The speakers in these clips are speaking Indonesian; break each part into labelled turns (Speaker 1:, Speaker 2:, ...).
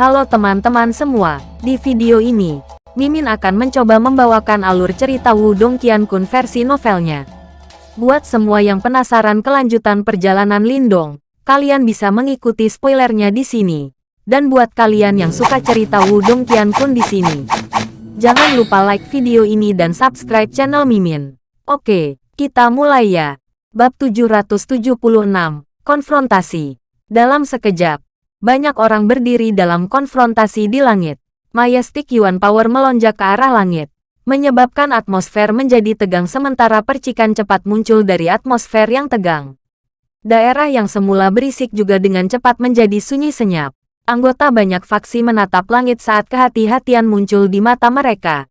Speaker 1: Halo teman-teman semua, di video ini, Mimin akan mencoba membawakan alur cerita Wudong Qiankun versi novelnya. Buat semua yang penasaran kelanjutan perjalanan Lindong, kalian bisa mengikuti spoilernya di sini. Dan buat kalian yang suka cerita Wudong Qiankun di sini, jangan lupa like video ini dan subscribe channel Mimin. Oke, kita mulai ya. Bab 776, Konfrontasi. Dalam sekejap, banyak orang berdiri dalam konfrontasi di langit. Majestic Yuan Power melonjak ke arah langit, menyebabkan atmosfer menjadi tegang sementara percikan cepat muncul dari atmosfer yang tegang. Daerah yang semula berisik juga dengan cepat menjadi sunyi senyap. Anggota banyak faksi menatap langit saat kehati-hatian muncul di mata mereka.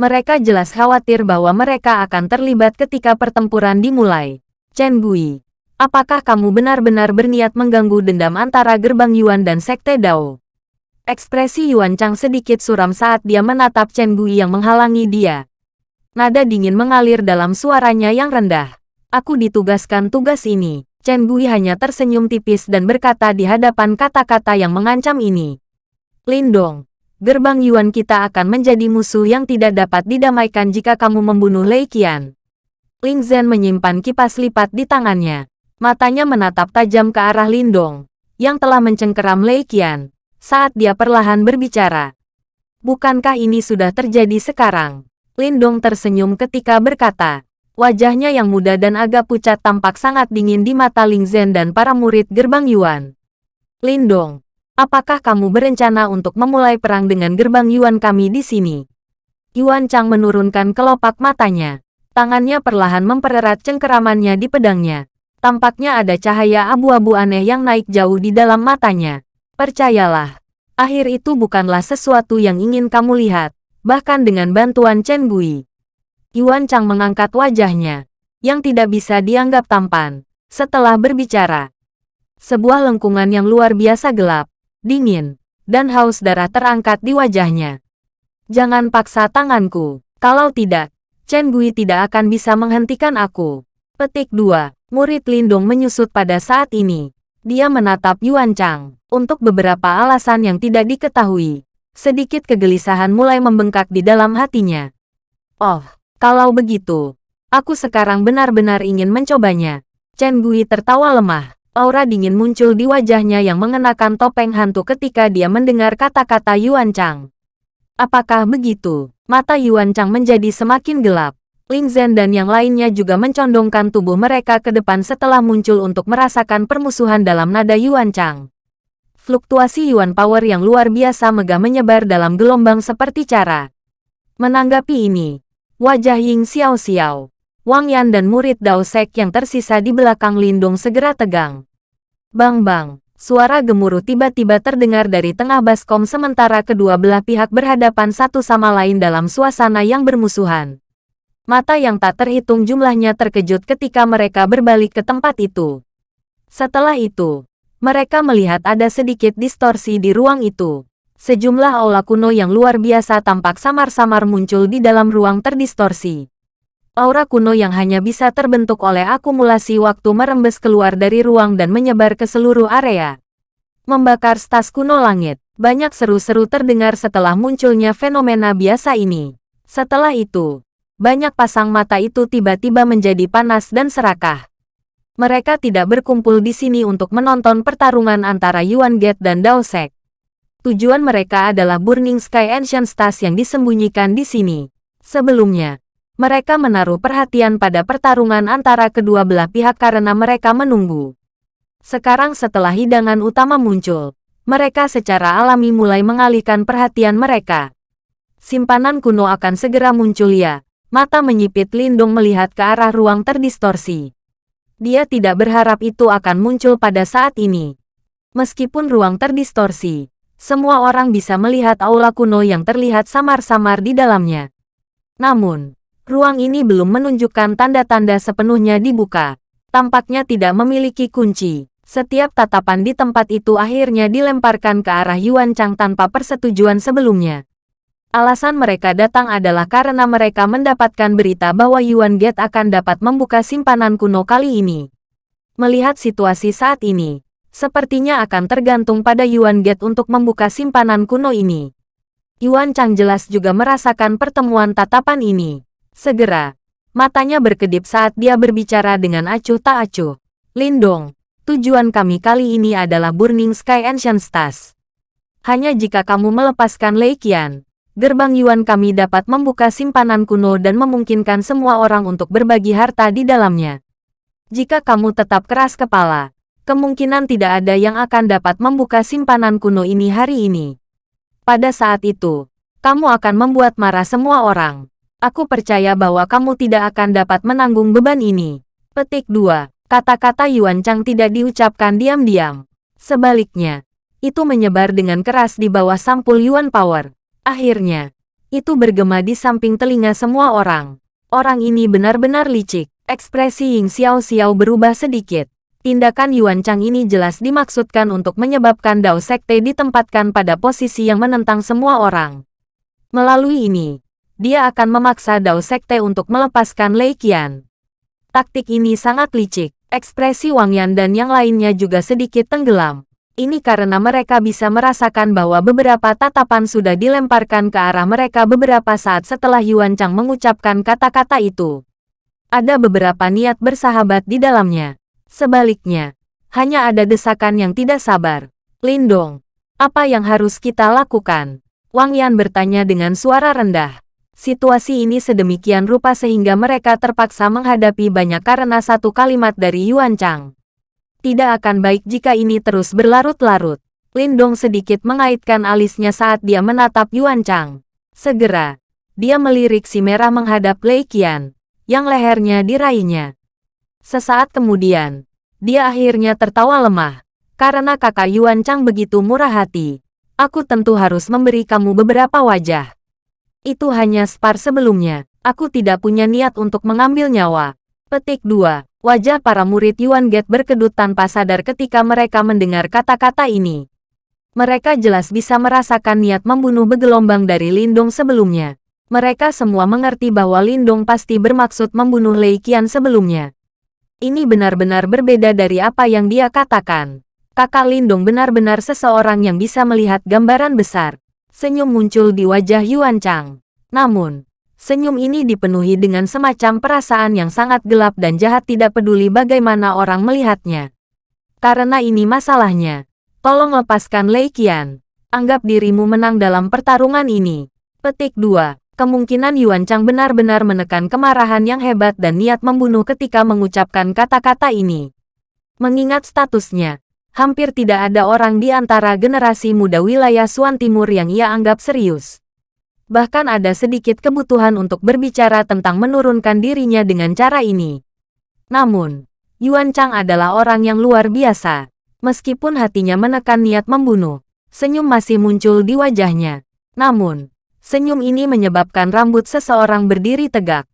Speaker 1: Mereka jelas khawatir bahwa mereka akan terlibat ketika pertempuran dimulai. Chen Gui, Apakah kamu benar-benar berniat mengganggu dendam antara gerbang Yuan dan Sekte Dao? Ekspresi Yuan Chang sedikit suram saat dia menatap Chen Gui yang menghalangi dia. Nada dingin mengalir dalam suaranya yang rendah. Aku ditugaskan tugas ini. Chen Gui hanya tersenyum tipis dan berkata di hadapan kata-kata yang mengancam ini. Lindong, gerbang Yuan kita akan menjadi musuh yang tidak dapat didamaikan jika kamu membunuh Lei Qian. Ling Zhen menyimpan kipas lipat di tangannya. Matanya menatap tajam ke arah Lindong, yang telah mencengkeram Lei Qian, saat dia perlahan berbicara. Bukankah ini sudah terjadi sekarang? Lindong tersenyum ketika berkata, wajahnya yang muda dan agak pucat tampak sangat dingin di mata Ling Zhen dan para murid gerbang Yuan. Lindong, apakah kamu berencana untuk memulai perang dengan gerbang Yuan kami di sini? Yuan Chang menurunkan kelopak matanya. Tangannya perlahan mempererat cengkeramannya di pedangnya. Tampaknya ada cahaya abu-abu aneh yang naik jauh di dalam matanya. Percayalah, akhir itu bukanlah sesuatu yang ingin kamu lihat, bahkan dengan bantuan Chen Gui. Yuan Chang mengangkat wajahnya, yang tidak bisa dianggap tampan, setelah berbicara. Sebuah lengkungan yang luar biasa gelap, dingin, dan haus darah terangkat di wajahnya. Jangan paksa tanganku, kalau tidak, Chen Gui tidak akan bisa menghentikan aku. Petik 2. Murid Lindong menyusut pada saat ini. Dia menatap Yuan Chang. Untuk beberapa alasan yang tidak diketahui, sedikit kegelisahan mulai membengkak di dalam hatinya. Oh, kalau begitu, aku sekarang benar-benar ingin mencobanya. Chen Gui tertawa lemah. Aura dingin muncul di wajahnya yang mengenakan topeng hantu ketika dia mendengar kata-kata Yuan Chang. Apakah begitu? Mata Yuan Chang menjadi semakin gelap. Ling Zhen dan yang lainnya juga mencondongkan tubuh mereka ke depan setelah muncul untuk merasakan permusuhan dalam nada Yuan Chang. Fluktuasi Yuan Power yang luar biasa megah menyebar dalam gelombang seperti cara. Menanggapi ini, wajah Ying Xiao Xiao, Wang Yan dan murid Dao Sek yang tersisa di belakang Lindung segera tegang. Bang bang, suara gemuruh tiba-tiba terdengar dari tengah baskom sementara kedua belah pihak berhadapan satu sama lain dalam suasana yang bermusuhan. Mata yang tak terhitung jumlahnya terkejut ketika mereka berbalik ke tempat itu. Setelah itu, mereka melihat ada sedikit distorsi di ruang itu. Sejumlah aula kuno yang luar biasa tampak samar-samar muncul di dalam ruang terdistorsi. Aura kuno yang hanya bisa terbentuk oleh akumulasi waktu merembes keluar dari ruang dan menyebar ke seluruh area. Membakar stas kuno langit, banyak seru-seru terdengar setelah munculnya fenomena biasa ini. Setelah itu, banyak pasang mata itu tiba-tiba menjadi panas dan serakah. Mereka tidak berkumpul di sini untuk menonton pertarungan antara Yuan Gate dan Dao Sek. Tujuan mereka adalah Burning Sky Ancient Stars yang disembunyikan di sini. Sebelumnya, mereka menaruh perhatian pada pertarungan antara kedua belah pihak karena mereka menunggu. Sekarang setelah hidangan utama muncul, mereka secara alami mulai mengalihkan perhatian mereka. Simpanan kuno akan segera muncul ya, Mata menyipit Lindung melihat ke arah ruang terdistorsi. Dia tidak berharap itu akan muncul pada saat ini. Meskipun ruang terdistorsi, semua orang bisa melihat aula kuno yang terlihat samar-samar di dalamnya. Namun, ruang ini belum menunjukkan tanda-tanda sepenuhnya dibuka. Tampaknya tidak memiliki kunci. Setiap tatapan di tempat itu akhirnya dilemparkan ke arah Yuan Chang tanpa persetujuan sebelumnya. Alasan mereka datang adalah karena mereka mendapatkan berita bahwa Yuan Gate akan dapat membuka simpanan kuno kali ini. Melihat situasi saat ini, Sepertinya akan tergantung pada Yuan Gate untuk membuka simpanan kuno ini. Yuan Chang jelas juga merasakan pertemuan tatapan ini. Segera, matanya berkedip saat dia berbicara dengan acuh tak acuh. Lindong, tujuan kami kali ini adalah Burning Sky Ancient Stars. Hanya jika kamu melepaskan Lei Qian, gerbang Yuan kami dapat membuka simpanan kuno dan memungkinkan semua orang untuk berbagi harta di dalamnya. Jika kamu tetap keras kepala, kemungkinan tidak ada yang akan dapat membuka simpanan kuno ini hari ini. Pada saat itu, kamu akan membuat marah semua orang. Aku percaya bahwa kamu tidak akan dapat menanggung beban ini. Petik 2. Kata-kata Yuan Chang tidak diucapkan diam-diam. Sebaliknya, itu menyebar dengan keras di bawah sampul Yuan Power. Akhirnya, itu bergema di samping telinga semua orang. Orang ini benar-benar licik. Ekspresi Ying Xiao Xiao berubah sedikit. Tindakan Yuan Chang ini jelas dimaksudkan untuk menyebabkan Dao Sekte ditempatkan pada posisi yang menentang semua orang. Melalui ini, dia akan memaksa Dao Sekte untuk melepaskan Lei Qian. Taktik ini sangat licik. Ekspresi Wang Yan dan yang lainnya juga sedikit tenggelam. Ini karena mereka bisa merasakan bahwa beberapa tatapan sudah dilemparkan ke arah mereka beberapa saat setelah Yuan Chang mengucapkan kata-kata itu. Ada beberapa niat bersahabat di dalamnya. Sebaliknya, hanya ada desakan yang tidak sabar. Lindong, apa yang harus kita lakukan? Wang Yan bertanya dengan suara rendah. Situasi ini sedemikian rupa sehingga mereka terpaksa menghadapi banyak karena satu kalimat dari Yuan Chang. Tidak akan baik jika ini terus berlarut-larut. Lindong sedikit mengaitkan alisnya saat dia menatap Yuan Chang. Segera, dia melirik si merah menghadap Lei Qian, yang lehernya diraihnya. Sesaat kemudian, dia akhirnya tertawa lemah. Karena kakak Yuan Chang begitu murah hati, aku tentu harus memberi kamu beberapa wajah. Itu hanya spar sebelumnya, aku tidak punya niat untuk mengambil nyawa. Petik 2. Wajah para murid Yuan Gate berkedut tanpa sadar ketika mereka mendengar kata-kata ini. Mereka jelas bisa merasakan niat membunuh begelombang dari Lindong sebelumnya. Mereka semua mengerti bahwa Lindong pasti bermaksud membunuh Lei Qian sebelumnya. Ini benar-benar berbeda dari apa yang dia katakan. Kakak Lindung benar-benar seseorang yang bisa melihat gambaran besar. Senyum muncul di wajah Yuan Chang. Namun, senyum ini dipenuhi dengan semacam perasaan yang sangat gelap dan jahat tidak peduli bagaimana orang melihatnya. Karena ini masalahnya. Tolong lepaskan Lei Qian. Anggap dirimu menang dalam pertarungan ini. Petik 2. Kemungkinan Yuan Chang benar-benar menekan kemarahan yang hebat dan niat membunuh ketika mengucapkan kata-kata ini. Mengingat statusnya, hampir tidak ada orang di antara generasi muda wilayah Suan Timur yang ia anggap serius. Bahkan ada sedikit kebutuhan untuk berbicara tentang menurunkan dirinya dengan cara ini. Namun, Yuan Chang adalah orang yang luar biasa. Meskipun hatinya menekan niat membunuh, senyum masih muncul di wajahnya. Namun, Senyum ini menyebabkan rambut seseorang berdiri tegak.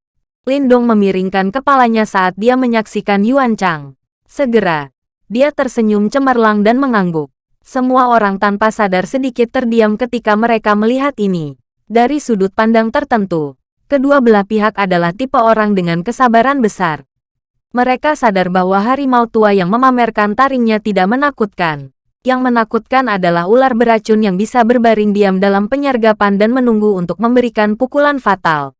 Speaker 1: Lindong memiringkan kepalanya saat dia menyaksikan Yuan Chang. Segera, dia tersenyum cemerlang dan mengangguk. Semua orang tanpa sadar sedikit terdiam ketika mereka melihat ini. Dari sudut pandang tertentu, kedua belah pihak adalah tipe orang dengan kesabaran besar. Mereka sadar bahwa harimau tua yang memamerkan taringnya tidak menakutkan. Yang menakutkan adalah ular beracun yang bisa berbaring diam dalam penyergapan dan menunggu untuk memberikan pukulan fatal.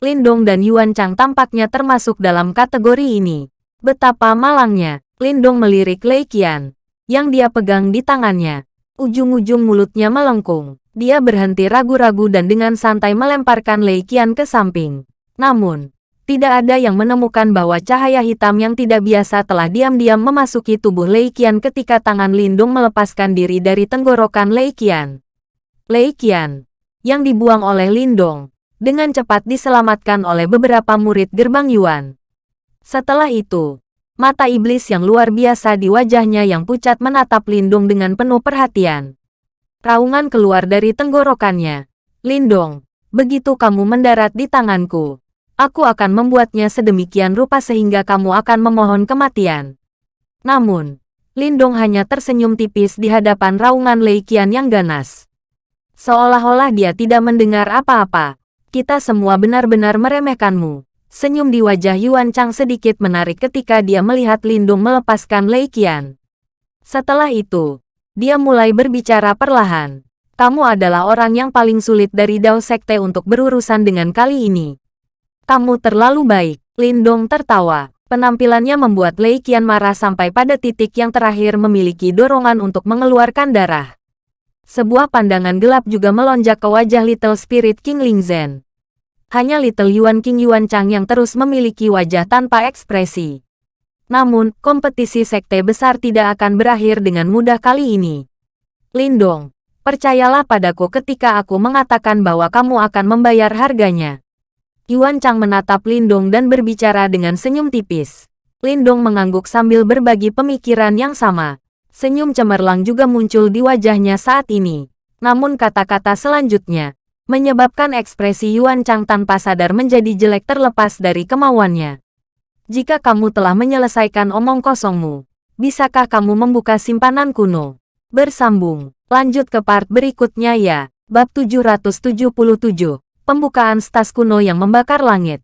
Speaker 1: Lindong dan Yuan Chang tampaknya termasuk dalam kategori ini. Betapa malangnya, Lindong melirik Lei Qian, yang dia pegang di tangannya. Ujung-ujung mulutnya melengkung. Dia berhenti ragu-ragu dan dengan santai melemparkan Lei Qian ke samping. Namun, tidak ada yang menemukan bahwa cahaya hitam yang tidak biasa telah diam-diam memasuki tubuh Lei Qian ketika tangan Lindung melepaskan diri dari tenggorokan Lei Qian. Lei Qian, yang dibuang oleh Lindong, dengan cepat diselamatkan oleh beberapa murid gerbang Yuan. Setelah itu, mata iblis yang luar biasa di wajahnya yang pucat menatap Lindung dengan penuh perhatian. Raungan keluar dari tenggorokannya. Lindong, begitu kamu mendarat di tanganku, Aku akan membuatnya sedemikian rupa sehingga kamu akan memohon kematian. Namun, Lindong hanya tersenyum tipis di hadapan raungan Lei Qian yang ganas. Seolah-olah dia tidak mendengar apa-apa. Kita semua benar-benar meremehkanmu. Senyum di wajah Yuan Chang sedikit menarik ketika dia melihat Lindong melepaskan Lei Qian. Setelah itu, dia mulai berbicara perlahan. Kamu adalah orang yang paling sulit dari Dao Sekte untuk berurusan dengan kali ini. Kamu terlalu baik. Lindong tertawa. Penampilannya membuat Lei Qian marah sampai pada titik yang terakhir memiliki dorongan untuk mengeluarkan darah. Sebuah pandangan gelap juga melonjak ke wajah Little Spirit King Ling Zhen. Hanya Little Yuan King Yuan Chang yang terus memiliki wajah tanpa ekspresi. Namun, kompetisi sekte besar tidak akan berakhir dengan mudah kali ini. Lindong, percayalah padaku ketika aku mengatakan bahwa kamu akan membayar harganya. Yuan Chang menatap Lindong dan berbicara dengan senyum tipis. Lindong mengangguk sambil berbagi pemikiran yang sama. Senyum cemerlang juga muncul di wajahnya saat ini. Namun kata-kata selanjutnya, menyebabkan ekspresi Yuan Chang tanpa sadar menjadi jelek terlepas dari kemauannya. Jika kamu telah menyelesaikan omong kosongmu, bisakah kamu membuka simpanan kuno? Bersambung, lanjut ke part berikutnya ya. Bab 777 Pembukaan stas kuno yang membakar langit.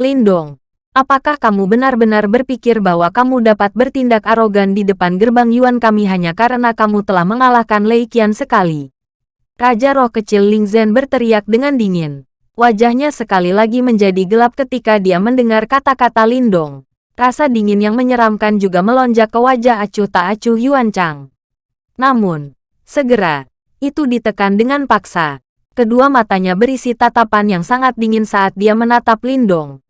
Speaker 1: Lindong, apakah kamu benar-benar berpikir bahwa kamu dapat bertindak arogan di depan gerbang Yuan kami hanya karena kamu telah mengalahkan Lei Qian sekali? Raja roh kecil Ling Zhen berteriak dengan dingin. Wajahnya sekali lagi menjadi gelap ketika dia mendengar kata-kata Lindong. Rasa dingin yang menyeramkan juga melonjak ke wajah acuh tak acuh Yuan Chang. Namun, segera, itu ditekan dengan paksa. Kedua matanya berisi tatapan yang sangat dingin saat dia menatap Lindong.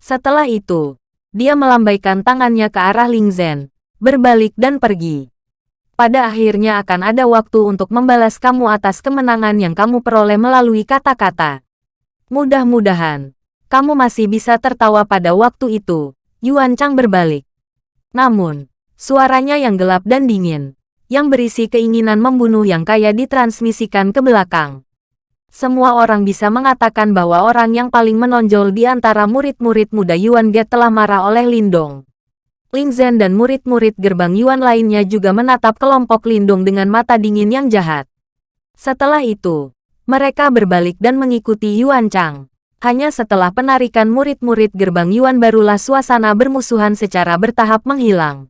Speaker 1: Setelah itu, dia melambaikan tangannya ke arah Ling Zhen, berbalik dan pergi. Pada akhirnya akan ada waktu untuk membalas kamu atas kemenangan yang kamu peroleh melalui kata-kata. Mudah-mudahan, kamu masih bisa tertawa pada waktu itu. Yuan Chang berbalik. Namun, suaranya yang gelap dan dingin, yang berisi keinginan membunuh yang kaya ditransmisikan ke belakang. Semua orang bisa mengatakan bahwa orang yang paling menonjol di antara murid-murid muda Yuan Ge telah marah oleh Lindong. Ling Zhen dan murid-murid gerbang Yuan lainnya juga menatap kelompok Lindong dengan mata dingin yang jahat. Setelah itu, mereka berbalik dan mengikuti Yuan Chang. Hanya setelah penarikan murid-murid gerbang Yuan barulah suasana bermusuhan secara bertahap menghilang.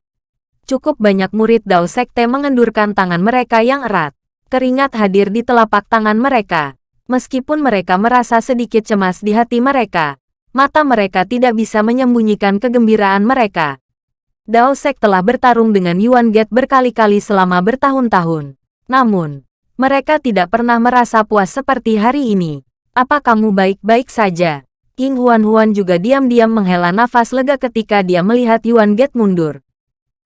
Speaker 1: Cukup banyak murid Dao Sekte mengendurkan tangan mereka yang erat. Keringat hadir di telapak tangan mereka. Meskipun mereka merasa sedikit cemas di hati mereka, mata mereka tidak bisa menyembunyikan kegembiraan mereka. Dao Sek telah bertarung dengan Yuan Get berkali-kali selama bertahun-tahun. Namun, mereka tidak pernah merasa puas seperti hari ini. Apa kamu baik-baik saja? King Huan Huan juga diam-diam menghela nafas lega ketika dia melihat Yuan Get mundur.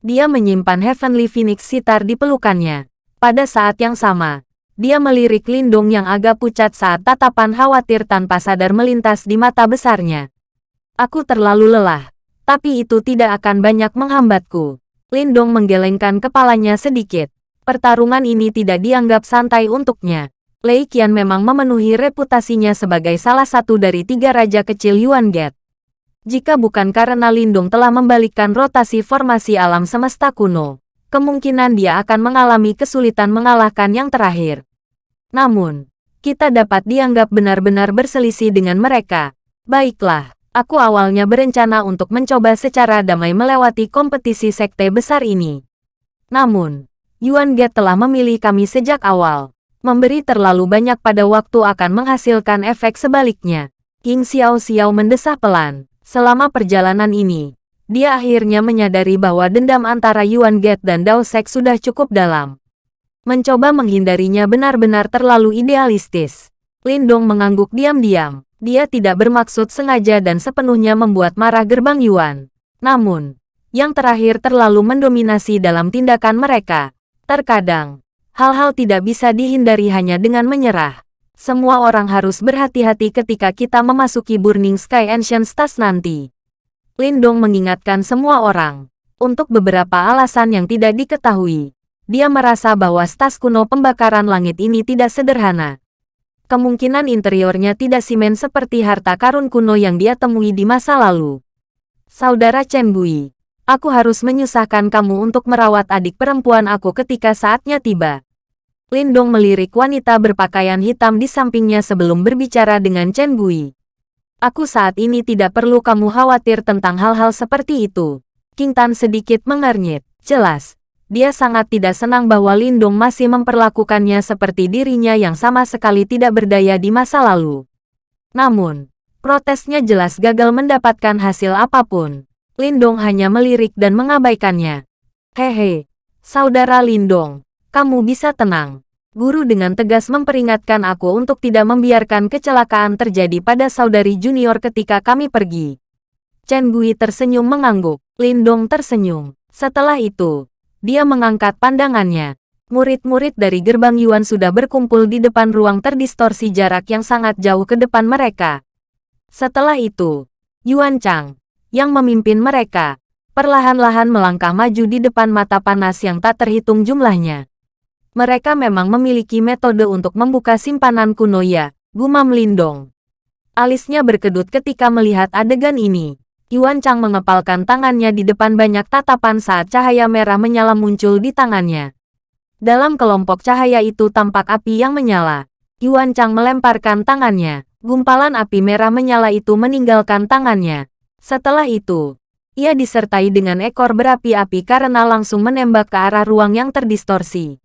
Speaker 1: Dia menyimpan Heavenly Phoenix sitar di pelukannya. Pada saat yang sama, dia melirik Lindung yang agak pucat saat tatapan khawatir tanpa sadar melintas di mata besarnya. Aku terlalu lelah, tapi itu tidak akan banyak menghambatku. Lindong menggelengkan kepalanya sedikit. Pertarungan ini tidak dianggap santai untuknya. Lei Qian memang memenuhi reputasinya sebagai salah satu dari tiga raja kecil Yuan Get. Jika bukan karena Lindung telah membalikkan rotasi formasi alam semesta kuno, kemungkinan dia akan mengalami kesulitan mengalahkan yang terakhir. Namun, kita dapat dianggap benar-benar berselisih dengan mereka. Baiklah, aku awalnya berencana untuk mencoba secara damai melewati kompetisi sekte besar ini. Namun, Yuan Get telah memilih kami sejak awal. Memberi terlalu banyak pada waktu akan menghasilkan efek sebaliknya. King Xiao Xiao mendesah pelan. Selama perjalanan ini, dia akhirnya menyadari bahwa dendam antara Yuan Get dan Dao Sek sudah cukup dalam. Mencoba menghindarinya benar-benar terlalu idealistis. Lindong mengangguk diam-diam. Dia tidak bermaksud sengaja dan sepenuhnya membuat marah gerbang Yuan. Namun, yang terakhir terlalu mendominasi dalam tindakan mereka. Terkadang, hal-hal tidak bisa dihindari hanya dengan menyerah. Semua orang harus berhati-hati ketika kita memasuki Burning Sky Ancient Stars nanti. Lindong mengingatkan semua orang. Untuk beberapa alasan yang tidak diketahui, dia merasa bahwa stas kuno pembakaran langit ini tidak sederhana. Kemungkinan interiornya tidak simen seperti harta karun kuno yang dia temui di masa lalu. Saudara Chen Bui, aku harus menyusahkan kamu untuk merawat adik perempuan aku ketika saatnya tiba. Lindong melirik wanita berpakaian hitam di sampingnya sebelum berbicara dengan Chen Bui. Aku saat ini tidak perlu kamu khawatir tentang hal-hal seperti itu. King Tan sedikit mengernyit. Jelas, Dia sangat tidak senang bahwa Lindong masih memperlakukannya seperti dirinya yang sama sekali tidak berdaya di masa lalu. Namun, protesnya jelas gagal mendapatkan hasil apa pun. Lindong hanya melirik dan mengabaikannya. Hehe, saudara Lindong, kamu bisa tenang. Guru dengan tegas memperingatkan aku untuk tidak membiarkan kecelakaan terjadi pada saudari junior ketika kami pergi. Chen Gui tersenyum mengangguk. Lindong tersenyum. Setelah itu, dia mengangkat pandangannya. Murid-murid dari gerbang Yuan sudah berkumpul di depan ruang terdistorsi jarak yang sangat jauh ke depan mereka. Setelah itu, Yuan Chang, yang memimpin mereka, perlahan-lahan melangkah maju di depan mata panas yang tak terhitung jumlahnya. Mereka memang memiliki metode untuk membuka simpanan kuno ya, gumam Lindong. Alisnya berkedut ketika melihat adegan ini. Yuan Chang mengepalkan tangannya di depan banyak tatapan saat cahaya merah menyala muncul di tangannya. Dalam kelompok cahaya itu tampak api yang menyala. Yuan Chang melemparkan tangannya. Gumpalan api merah menyala itu meninggalkan tangannya. Setelah itu, ia disertai dengan ekor berapi-api karena langsung menembak ke arah ruang yang terdistorsi.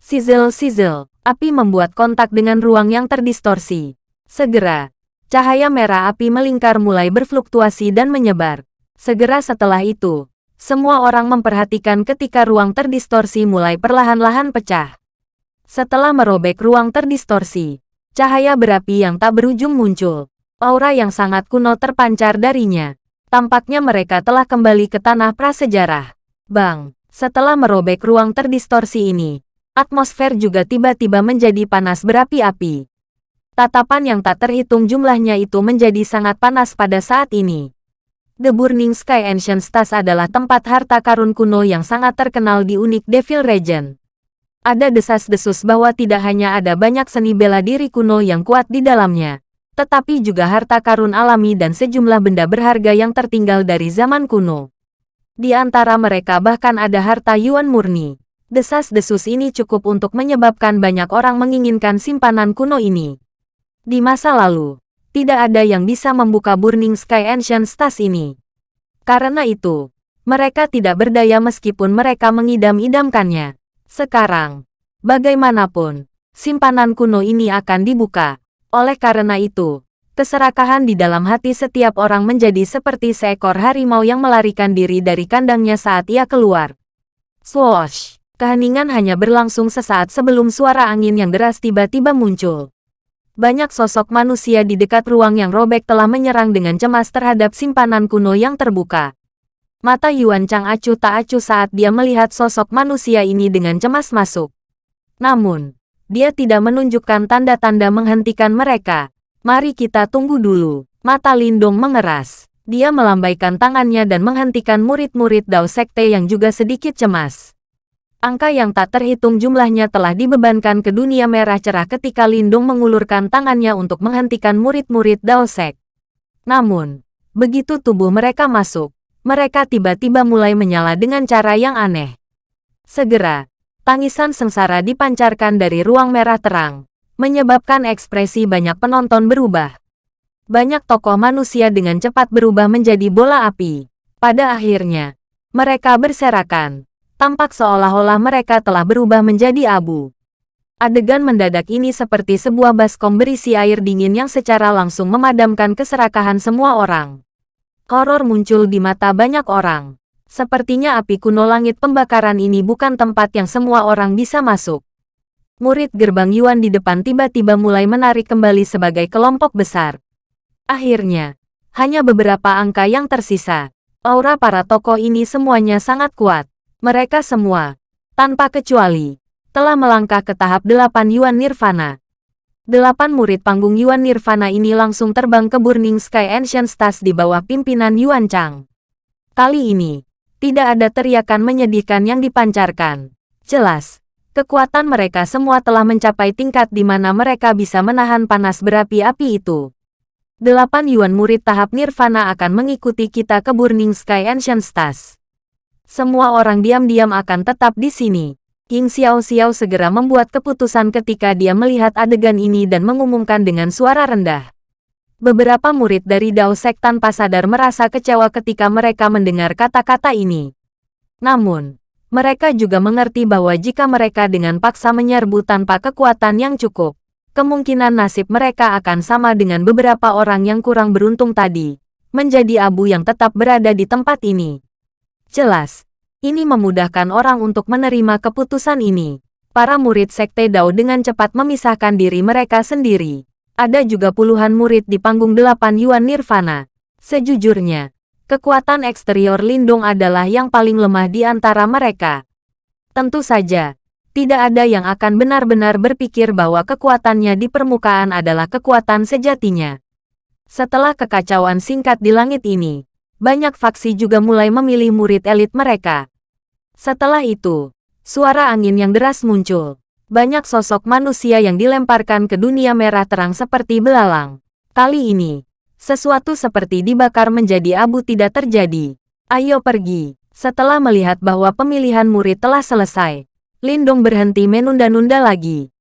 Speaker 1: Sizzle-sizzle, api membuat kontak dengan ruang yang terdistorsi. Segera, cahaya merah api melingkar mulai berfluktuasi dan menyebar. Segera setelah itu, semua orang memperhatikan ketika ruang terdistorsi mulai perlahan-lahan pecah. Setelah merobek ruang terdistorsi, cahaya berapi yang tak berujung muncul. Aura yang sangat kuno terpancar darinya. Tampaknya mereka telah kembali ke tanah prasejarah. Bang, setelah merobek ruang terdistorsi ini, Atmosfer juga tiba-tiba menjadi panas berapi-api. Tatapan yang tak terhitung jumlahnya itu menjadi sangat panas pada saat ini. The Burning Sky Ancient Stars adalah tempat harta karun kuno yang sangat terkenal di unik Devil Region. Ada desas-desus bahwa tidak hanya ada banyak seni bela diri kuno yang kuat di dalamnya, tetapi juga harta karun alami dan sejumlah benda berharga yang tertinggal dari zaman kuno. Di antara mereka bahkan ada harta Yuan murni. Desas-desus ini cukup untuk menyebabkan banyak orang menginginkan simpanan kuno ini. Di masa lalu, tidak ada yang bisa membuka Burning Sky Ancient Stars ini. Karena itu, mereka tidak berdaya meskipun mereka mengidam-idamkannya. Sekarang, bagaimanapun, simpanan kuno ini akan dibuka. Oleh karena itu, keserakahan di dalam hati setiap orang menjadi seperti seekor harimau yang melarikan diri dari kandangnya saat ia keluar. Swoosh! Keheningan hanya berlangsung sesaat sebelum suara angin yang deras tiba-tiba muncul. Banyak sosok manusia di dekat ruang yang robek telah menyerang dengan cemas terhadap simpanan kuno yang terbuka. Mata Yuan Chang acuh tak acuh saat dia melihat sosok manusia ini dengan cemas masuk. Namun, dia tidak menunjukkan tanda-tanda menghentikan mereka. Mari kita tunggu dulu. Mata Lindong mengeras. Dia melambaikan tangannya dan menghentikan murid-murid Dao Sekte yang juga sedikit cemas. Angka yang tak terhitung jumlahnya telah dibebankan ke dunia merah cerah ketika Lindung mengulurkan tangannya untuk menghentikan murid-murid Daosek. Namun, begitu tubuh mereka masuk, mereka tiba-tiba mulai menyala dengan cara yang aneh. Segera, tangisan sengsara dipancarkan dari ruang merah terang, menyebabkan ekspresi banyak penonton berubah. Banyak tokoh manusia dengan cepat berubah menjadi bola api. Pada akhirnya, mereka berserakan, tampak seolah-olah mereka telah berubah menjadi abu. Adegan mendadak ini seperti sebuah baskom berisi air dingin yang secara langsung memadamkan keserakahan semua orang. Horor muncul di mata banyak orang. Sepertinya api kuno langit pembakaran ini bukan tempat yang semua orang bisa masuk. Murid gerbang Yuan di depan tiba-tiba mulai menarik kembali sebagai kelompok besar. Akhirnya, hanya beberapa angka yang tersisa. Aura para tokoh ini semuanya sangat kuat. Mereka semua, tanpa kecuali, telah melangkah ke tahap delapan Yuan Nirvana. Delapan murid panggung Yuan Nirvana ini langsung terbang ke Burning Sky Ancient Stars di bawah pimpinan Yuan Chang. Kali ini, tidak ada teriakan menyedihkan yang dipancarkan. Jelas, kekuatan mereka semua telah mencapai tingkat di mana mereka bisa menahan panas berapi-api itu. Delapan Yuan murid tahap Nirvana akan mengikuti kita ke Burning Sky Ancient Stars. Semua orang diam-diam akan tetap di sini. King Xiao Xiao segera membuat keputusan ketika dia melihat adegan ini dan mengumumkan dengan suara rendah. Beberapa murid dari Dao Sek tanpa sadar merasa kecewa ketika mereka mendengar kata-kata ini. Namun, Mereka juga mengerti bahwa jika mereka dengan paksa menyerbu tanpa kekuatan yang cukup, kemungkinan nasib mereka akan sama dengan beberapa orang yang kurang beruntung tadi, menjadi abu yang tetap berada di tempat ini. Jelas, ini memudahkan orang untuk menerima keputusan ini. Para murid Sekte Dao dengan cepat memisahkan diri mereka sendiri. Ada juga puluhan murid di panggung delapan Yuan Nirvana. Sejujurnya, Kekuatan eksterior Lindung adalah yang paling lemah di antara mereka. Tentu saja, tidak ada yang akan benar-benar berpikir bahwa kekuatannya di permukaan adalah kekuatan sejatinya. Setelah kekacauan singkat di langit ini, banyak faksi juga mulai memilih murid elit mereka. Setelah itu, suara angin yang deras muncul. Banyak sosok manusia yang dilemparkan ke dunia merah terang seperti belalang. Kali ini, sesuatu seperti dibakar menjadi abu tidak terjadi. Ayo pergi. Setelah melihat bahwa pemilihan murid telah selesai, Lindong berhenti menunda-nunda lagi.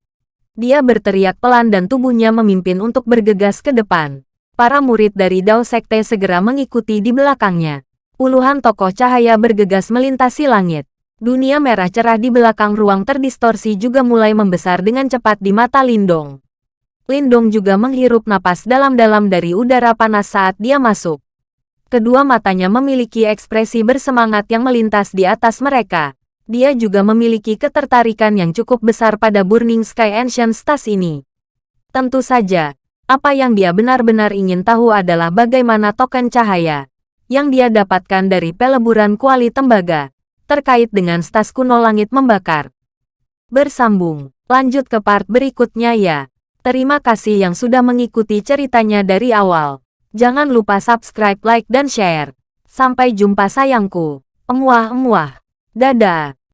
Speaker 1: Dia berteriak pelan dan tubuhnya memimpin untuk bergegas ke depan. Para murid dari Dao Sekte segera mengikuti di belakangnya. Puluhan tokoh cahaya bergegas melintasi langit. Dunia merah cerah di belakang ruang terdistorsi juga mulai membesar dengan cepat di mata Lindong. Lindong juga menghirup napas dalam-dalam dari udara panas saat dia masuk. Kedua matanya memiliki ekspresi bersemangat yang melintas di atas mereka. Dia juga memiliki ketertarikan yang cukup besar pada Burning Sky Ancient Stars ini. Tentu saja, apa yang dia benar-benar ingin tahu adalah bagaimana token cahaya yang dia dapatkan dari peleburan kuali tembaga terkait dengan stas kuno langit membakar. Bersambung, lanjut ke part berikutnya ya. Terima kasih yang sudah mengikuti ceritanya dari awal. Jangan lupa subscribe, like, dan share. Sampai jumpa sayangku. Emuah-emuah. Dadah.